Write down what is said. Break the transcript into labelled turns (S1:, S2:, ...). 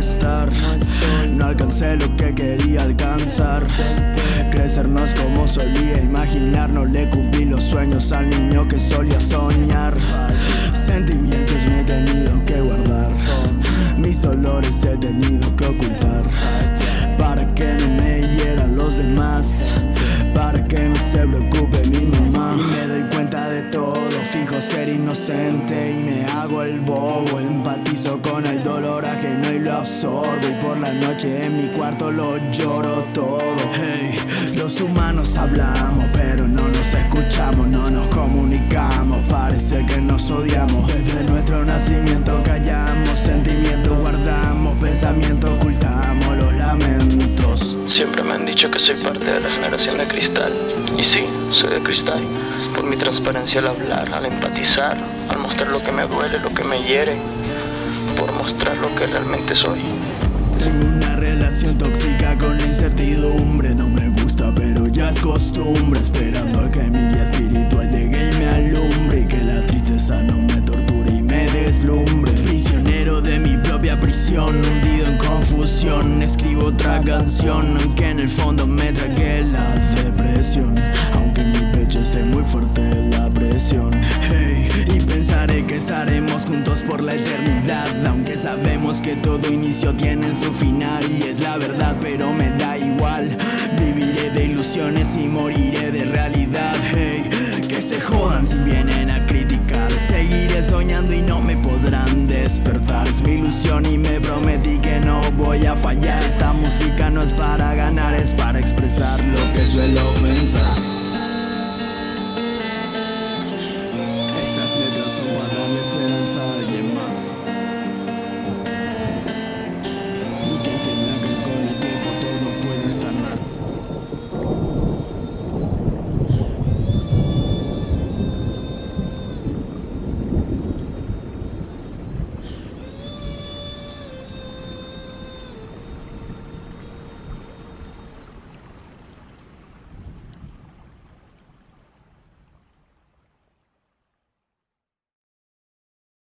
S1: estar. No alcancé lo que quería alcanzar. Crecernos como solía imaginar, no le cumplí los sueños al niño que solía soñar. Sentimientos me he tenido que guardar, mis dolores he tenido que ocultar. Para que no me hieran los demás, para que no se preocupe mi mamá. Y me doy cuenta de todo, fijo ser inocente y me hago el bobo. Empatizo con dolor ajeno y lo absorbo. Y por la noche en mi cuarto lo lloro todo. Hey, los humanos hablamos, pero no nos escuchamos, no nos comunicamos. Parece que nos odiamos. Desde nuestro nacimiento callamos, sentimientos guardamos, pensamientos ocultamos los lamentos.
S2: Siempre me han dicho que soy parte de la generación de cristal. Y sí, soy de cristal. Por mi transparencia al hablar, al empatizar, al mostrar lo que me duele, lo que me hiere. Mostrar lo que realmente soy.
S1: Tengo una relación tóxica con la incertidumbre No me gusta pero ya es costumbre. Esperando a que mi espiritual llegue y me alumbre Y que la tristeza no me torture y me deslumbre. Prisionero de mi propia prisión Hundido en confusión. Escribo otra canción Aunque en el fondo me tragué la depresión Aunque sabemos que todo inicio tiene su final Y es la verdad pero me da igual. Viviré de ilusiones y moriré de realidad Hey, que se jodan si vienen a criticar. Seguiré soñando y no me podrán despertar. Es mi ilusión y me prometí que no voy a fallar. Esta música no es para ganar, es para expresar lo que suelo